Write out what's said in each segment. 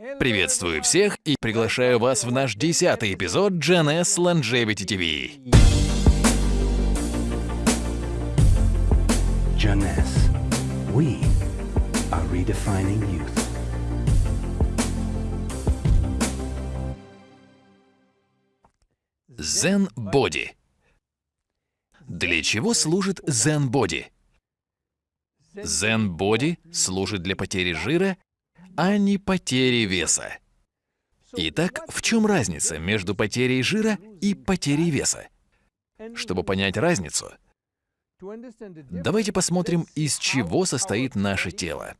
Приветствую всех и приглашаю вас в наш десятый эпизод GNS Longevity TV. Jeunesse. We are redefining youth. Zen Body. Для чего служит Zen Body? Zen Body служит для потери жира, а не потери веса. Итак, в чем разница между потерей жира и потерей веса? Чтобы понять разницу, давайте посмотрим, из чего состоит наше тело.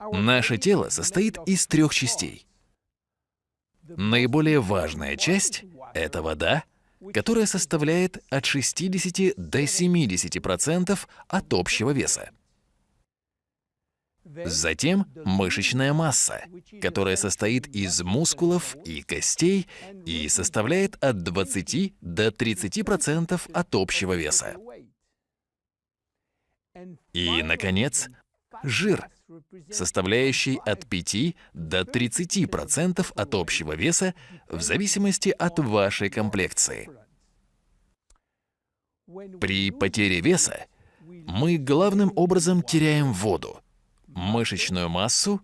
Наше тело состоит из трех частей. Наиболее важная часть — это вода, которая составляет от 60 до 70% от общего веса. Затем мышечная масса, которая состоит из мускулов и костей и составляет от 20 до 30% от общего веса. И, наконец, жир, составляющий от 5 до 30% от общего веса в зависимости от вашей комплекции. При потере веса мы главным образом теряем воду, мышечную массу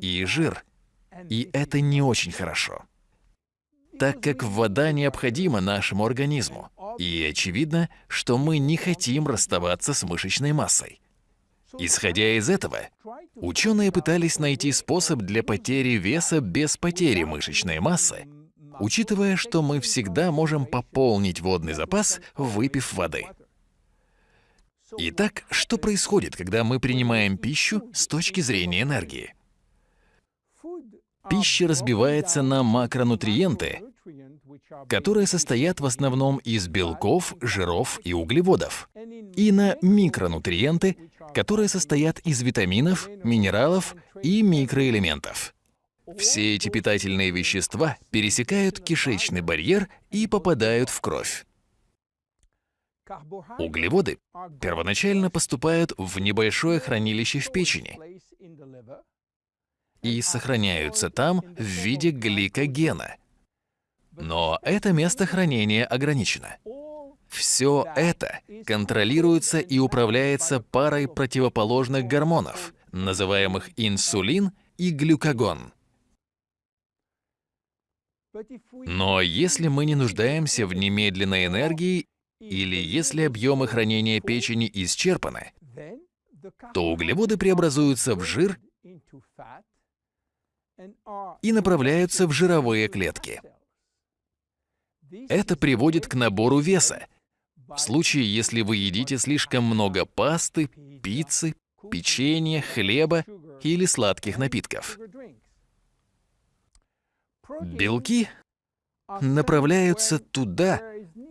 и жир. И это не очень хорошо, так как вода необходима нашему организму. И очевидно, что мы не хотим расставаться с мышечной массой. Исходя из этого, ученые пытались найти способ для потери веса без потери мышечной массы, учитывая, что мы всегда можем пополнить водный запас, выпив воды. Итак, что происходит, когда мы принимаем пищу с точки зрения энергии? Пища разбивается на макронутриенты, которые состоят в основном из белков, жиров и углеводов, и на микронутриенты, которые состоят из витаминов, минералов и микроэлементов. Все эти питательные вещества пересекают кишечный барьер и попадают в кровь. Углеводы первоначально поступают в небольшое хранилище в печени и сохраняются там в виде гликогена. Но это место хранения ограничено. Все это контролируется и управляется парой противоположных гормонов, называемых инсулин и глюкагон. Но если мы не нуждаемся в немедленной энергии или если объемы хранения печени исчерпаны, то углеводы преобразуются в жир и направляются в жировые клетки. Это приводит к набору веса. В случае, если вы едите слишком много пасты, пиццы, печенья, хлеба или сладких напитков. Белки направляются туда,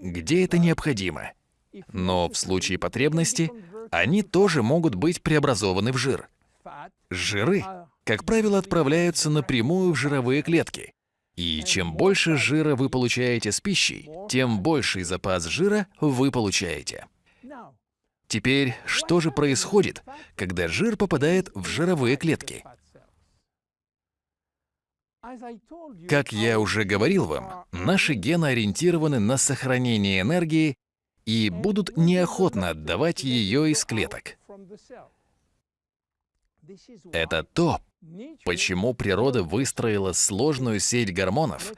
где это необходимо. Но в случае потребности они тоже могут быть преобразованы в жир. Жиры, как правило, отправляются напрямую в жировые клетки. И чем больше жира вы получаете с пищей, тем больший запас жира вы получаете. Теперь, что же происходит, когда жир попадает в жировые клетки? Как я уже говорил вам, наши гены ориентированы на сохранение энергии и будут неохотно отдавать ее из клеток. Это то, почему природа выстроила сложную сеть гормонов,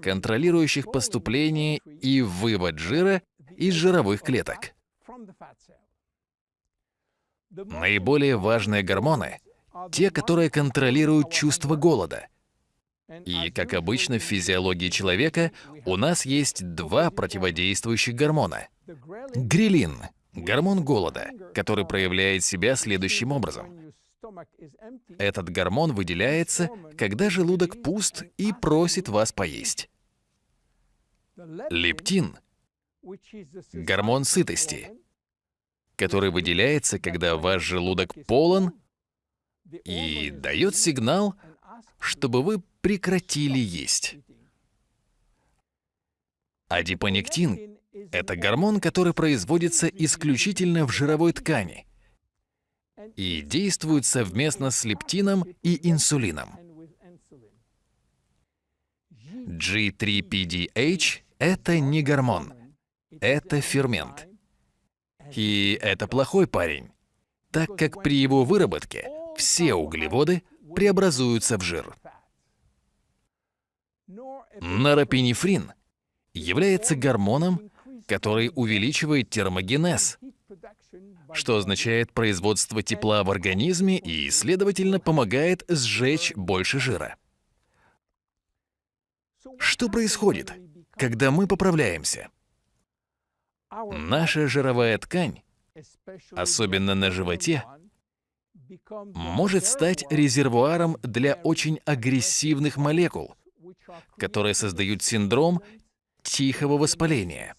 контролирующих поступление и вывод жира из жировых клеток. Наиболее важные гормоны — те, которые контролируют чувство голода, и, как обычно в физиологии человека, у нас есть два противодействующих гормона. Грилин – гормон голода, который проявляет себя следующим образом. Этот гормон выделяется, когда желудок пуст и просит вас поесть. Лептин – гормон сытости, который выделяется, когда ваш желудок полон и дает сигнал, чтобы вы прекратили есть. Адипонектин – это гормон, который производится исключительно в жировой ткани. и действуют совместно с лептином и инсулином. G3PDH – это не гормон, это фермент. И это плохой парень, так как при его выработке все углеводы преобразуются в жир. Норопинефрин является гормоном, который увеличивает термогенез, что означает производство тепла в организме и, следовательно, помогает сжечь больше жира. Что происходит, когда мы поправляемся? Наша жировая ткань, особенно на животе, может стать резервуаром для очень агрессивных молекул, которые создают синдром тихого воспаления.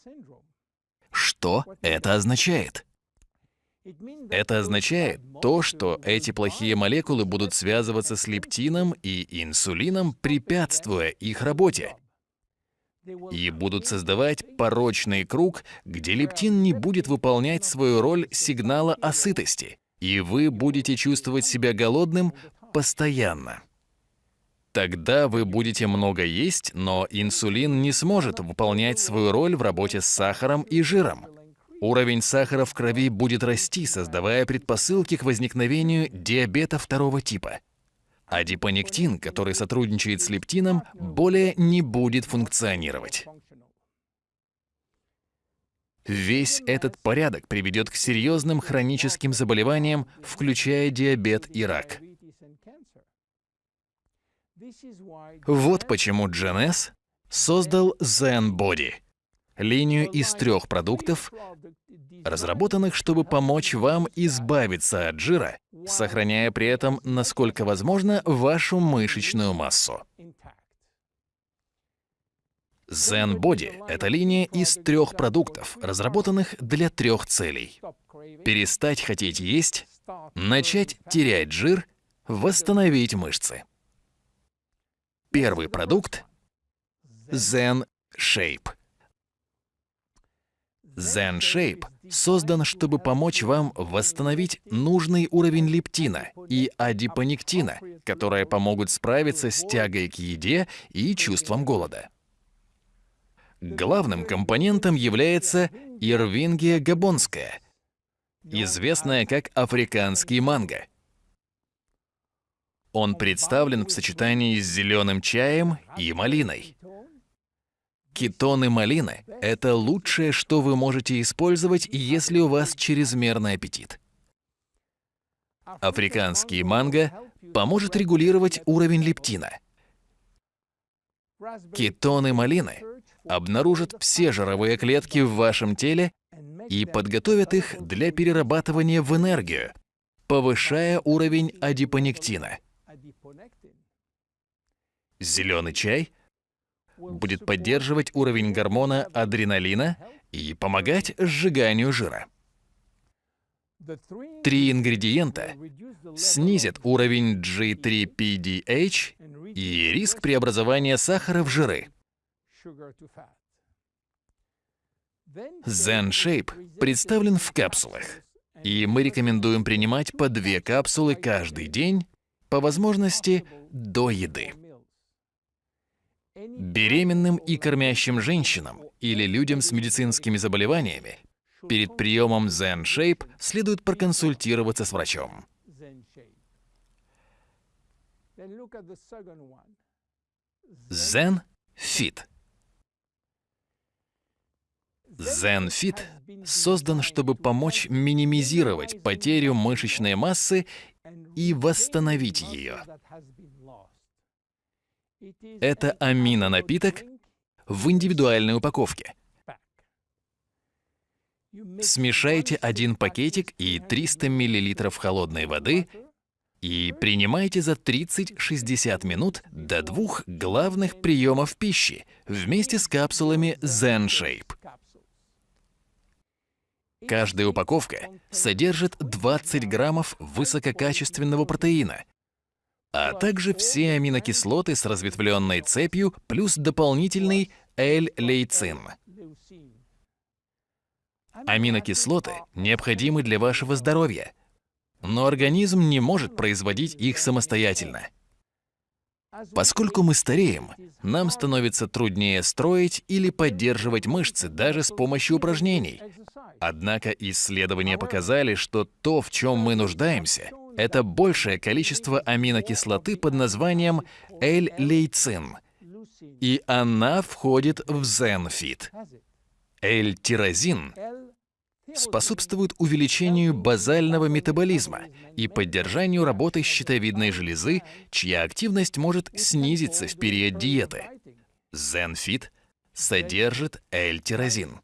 Что это означает? Это означает то, что эти плохие молекулы будут связываться с лептином и инсулином, препятствуя их работе. И будут создавать порочный круг, где лептин не будет выполнять свою роль сигнала о сытости, и вы будете чувствовать себя голодным постоянно. Тогда вы будете много есть, но инсулин не сможет выполнять свою роль в работе с сахаром и жиром. Уровень сахара в крови будет расти, создавая предпосылки к возникновению диабета второго типа. Адипонектин, который сотрудничает с лептином, более не будет функционировать. Весь этот порядок приведет к серьезным хроническим заболеваниям, включая диабет и рак. Вот почему GNS создал Zen Body линию из трех продуктов, разработанных, чтобы помочь вам избавиться от жира, сохраняя при этом, насколько возможно, вашу мышечную массу. Zen Body — это линия из трех продуктов, разработанных для трех целей. Перестать хотеть есть, начать терять жир, восстановить мышцы. Первый продукт — Zen Shape — Zen Shape создан, чтобы помочь вам восстановить нужный уровень лептина и адипонектина, которые помогут справиться с тягой к еде и чувством голода. Главным компонентом является ирвингия габонская, известная как африканский манго. Он представлен в сочетании с зеленым чаем и малиной. Кетоны малины – это лучшее, что вы можете использовать, если у вас чрезмерный аппетит. Африканский манго поможет регулировать уровень лептина. Кетоны малины обнаружат все жировые клетки в вашем теле и подготовят их для перерабатывания в энергию, повышая уровень адипонектина. Зеленый чай – будет поддерживать уровень гормона адреналина и помогать сжиганию жира. Три ингредиента снизят уровень G3PDH и риск преобразования сахара в жиры. Zen Shape представлен в капсулах, и мы рекомендуем принимать по две капсулы каждый день, по возможности до еды. Беременным и кормящим женщинам или людям с медицинскими заболеваниями перед приемом Zen Shape следует проконсультироваться с врачом. Zen Fit Zen Fit создан, чтобы помочь минимизировать потерю мышечной массы и восстановить ее. Это аминонапиток в индивидуальной упаковке. Смешайте один пакетик и 300 мл холодной воды и принимайте за 30-60 минут до двух главных приемов пищи вместе с капсулами Zen Shape. Каждая упаковка содержит 20 граммов высококачественного протеина, а также все аминокислоты с разветвленной цепью плюс дополнительный L-лейцин. Аминокислоты необходимы для вашего здоровья, но организм не может производить их самостоятельно. Поскольку мы стареем, нам становится труднее строить или поддерживать мышцы даже с помощью упражнений. Однако исследования показали, что то, в чем мы нуждаемся, это большее количество аминокислоты под названием L-лейцин, и она входит в ZenFit. L-тирозин способствует увеличению базального метаболизма и поддержанию работы щитовидной железы, чья активность может снизиться в период диеты. ZenFit содержит L-тирозин.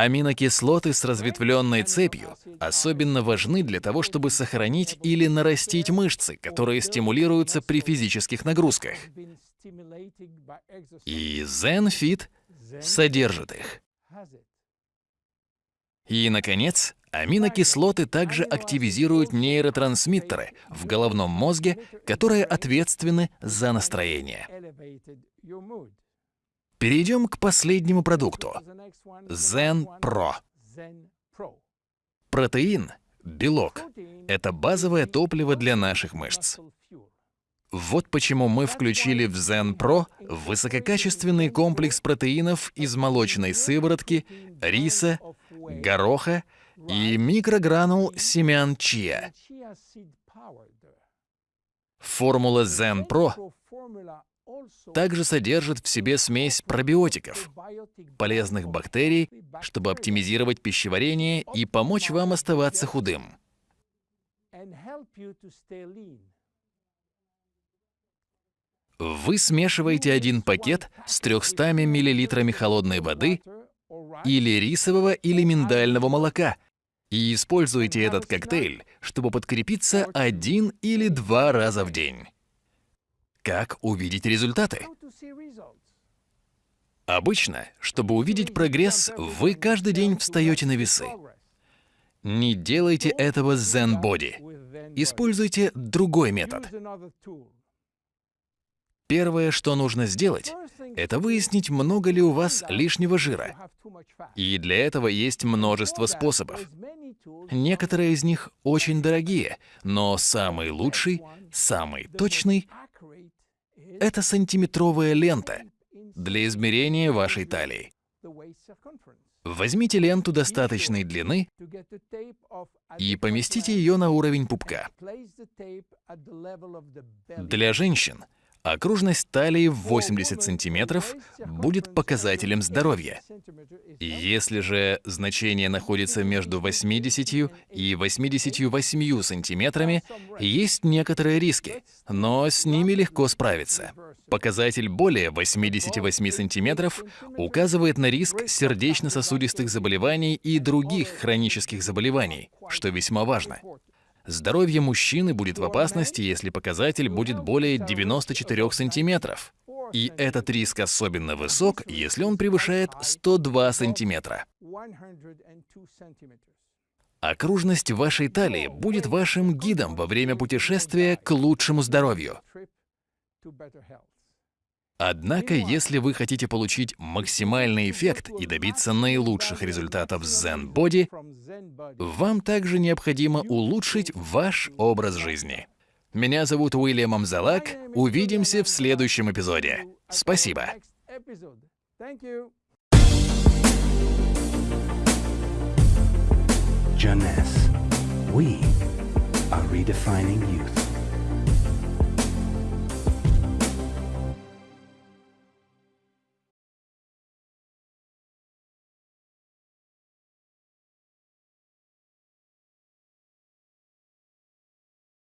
Аминокислоты с разветвленной цепью особенно важны для того, чтобы сохранить или нарастить мышцы, которые стимулируются при физических нагрузках. И ZenFit содержит их. И, наконец, аминокислоты также активизируют нейротрансмиттеры в головном мозге, которые ответственны за настроение. Перейдем к последнему продукту – Zen Pro. Протеин, белок – это базовое топливо для наших мышц. Вот почему мы включили в Zen Pro высококачественный комплекс протеинов из молочной сыворотки, риса, гороха и микрогранул семян чиа. Формула Zen Pro также содержит в себе смесь пробиотиков, полезных бактерий, чтобы оптимизировать пищеварение и помочь вам оставаться худым. Вы смешиваете один пакет с 300 мл холодной воды или рисового или миндального молока и используете этот коктейль, чтобы подкрепиться один или два раза в день. Как увидеть результаты? Обычно, чтобы увидеть прогресс, вы каждый день встаете на весы. Не делайте этого с Zen Body. Используйте другой метод. Первое, что нужно сделать, это выяснить, много ли у вас лишнего жира. И для этого есть множество способов. Некоторые из них очень дорогие, но самый лучший, самый точный — это сантиметровая лента для измерения вашей талии. Возьмите ленту достаточной длины и поместите ее на уровень пупка. Для женщин — Окружность талии в 80 сантиметров будет показателем здоровья. Если же значение находится между 80 и 88 сантиметрами, есть некоторые риски, но с ними легко справиться. Показатель более 88 сантиметров указывает на риск сердечно-сосудистых заболеваний и других хронических заболеваний, что весьма важно. Здоровье мужчины будет в опасности, если показатель будет более 94 сантиметров. И этот риск особенно высок, если он превышает 102 сантиметра. Окружность вашей талии будет вашим гидом во время путешествия к лучшему здоровью. Однако, если вы хотите получить максимальный эффект и добиться наилучших результатов с Zen Body, вам также необходимо улучшить ваш образ жизни. Меня зовут Уильям Амзалак. Увидимся в следующем эпизоде. Спасибо. Jeunesse. We are redefining youth.